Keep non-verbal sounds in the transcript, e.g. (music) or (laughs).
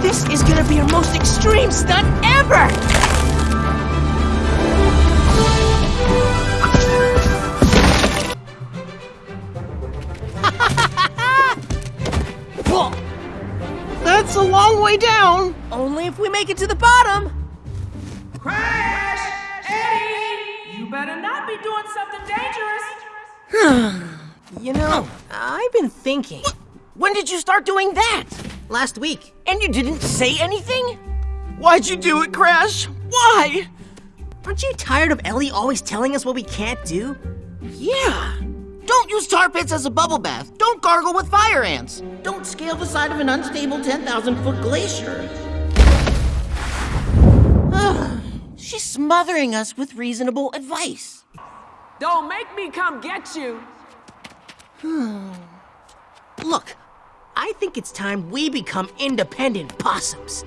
This is gonna be our most extreme stunt ever! (laughs) That's a long way down! Only if we make it to the bottom. Crash! Eddie! You better not be doing something dangerous. (sighs) You know, I've been thinking. When did you start doing that? Last week, And you didn't say anything? Why'd you do it, Crash? Why? aren't you tired of Ellie always telling us what we can't do? Yeah. Don't use tar pits as a bubble bath. Don't gargle with fire ants. Don't scale the side of an unstable 10,000 foot glacier. She's smothering us with reasonable advice. Don't make me come get you. Hmm. Look, I think it's time we become independent possums.